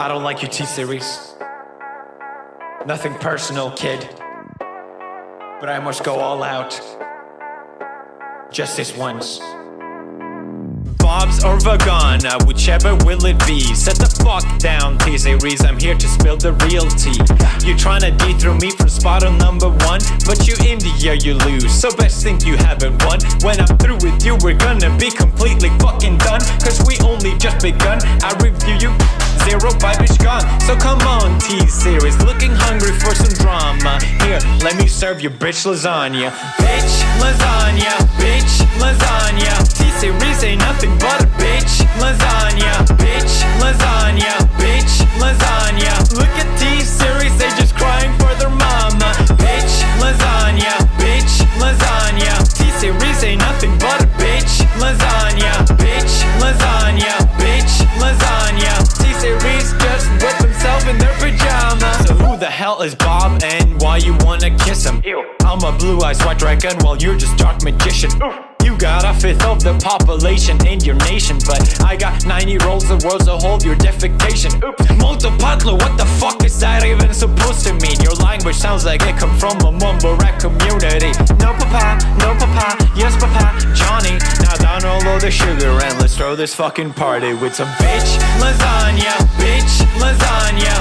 I don't like your T series. Nothing personal, kid. But I must go all out. Just this once. Bob's or Vagana, uh, whichever will it be. Set the fuck down, T-Series, I'm here to spill the real tea. You tryna dethrone me from spot on number one. But you India, you lose, so best think you haven't won. When I'm through with you, we're gonna be completely fucking done. Cause we only just begun, I review you Zero vibe gone, so come on T-Series Looking hungry for some drama. Here, let me serve you bitch lasagna. Bitch lasagna, bitch lasagna. T-Series ain't nothing but a bitch lasagna. Bitch lasagna, bitch lasagna. Look at T-Series, they just crying for their mama. Bitch lasagna, bitch lasagna. T-Series ain't nothing but a bitch lasagna So who the hell is Bob and why you wanna kiss him? Ew. I'm a blue-eyed white dragon while you're just dark magician Oof. You got a fifth of the population in your nation But I got 90 rolls of worlds to hold your defecation Oops, Multipatlo, what the fuck is that even supposed to mean? Your language sounds like it come from a mumble rap community No papa, no papa, yes papa, Johnny Now down all of the sugar and let's throw this fucking party with some bitch lasagna, bitch lasagna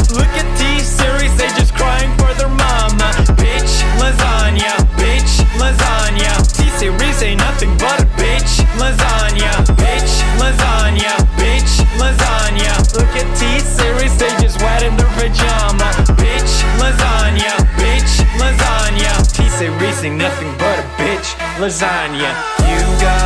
ain't nothing but a bitch lasagna. You got